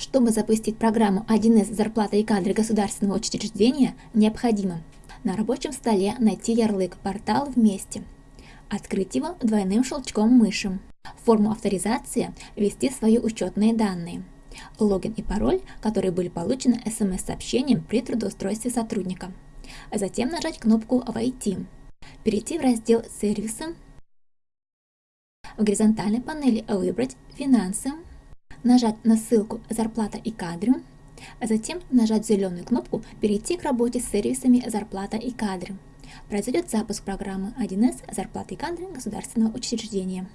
Чтобы запустить программу 1С «Зарплата и кадры государственного учреждения» необходимо на рабочем столе найти ярлык «Портал вместе», открыть его двойным щелчком мыши, форму авторизации ввести свои учетные данные, логин и пароль, которые были получены смс-сообщением при трудоустройстве сотрудника, затем нажать кнопку «Войти», перейти в раздел «Сервисы», в горизонтальной панели выбрать «Финансы», нажать на ссылку «Зарплата и кадры», а затем нажать зеленую кнопку «Перейти к работе с сервисами «Зарплата и кадры». Произойдет запуск программы 1С «Зарплата и кадры» государственного учреждения.